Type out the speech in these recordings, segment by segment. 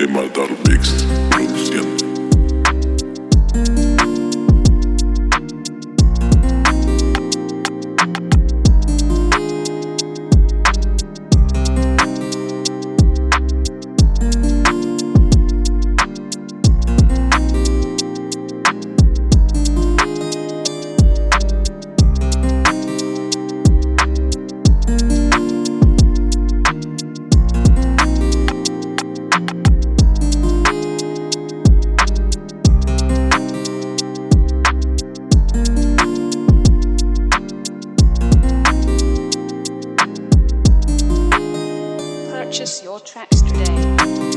Emaldar Mix produciendo. Purchase your tracks today.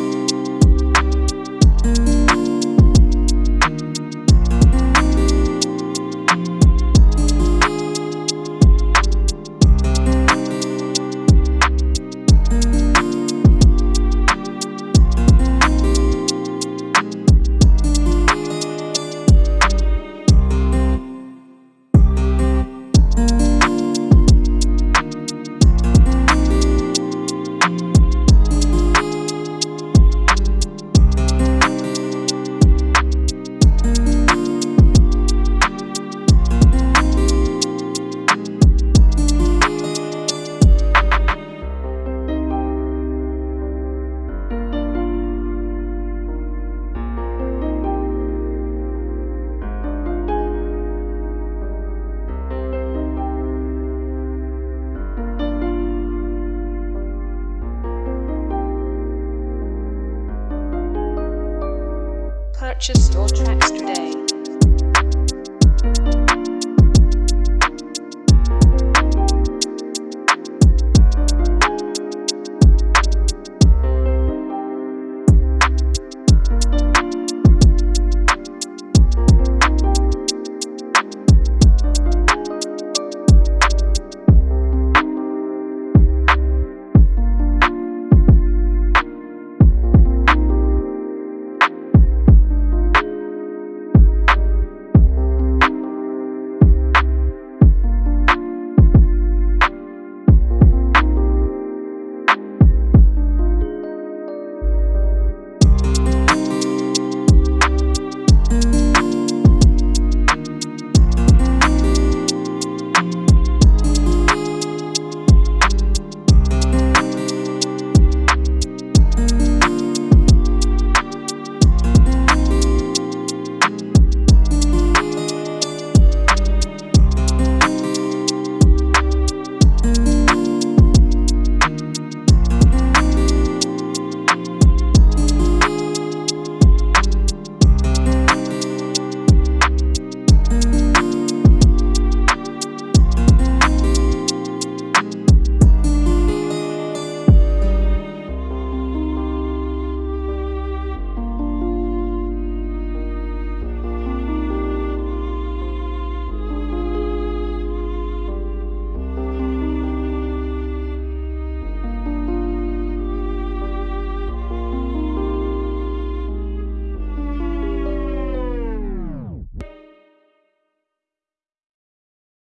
Purchase your tracks today.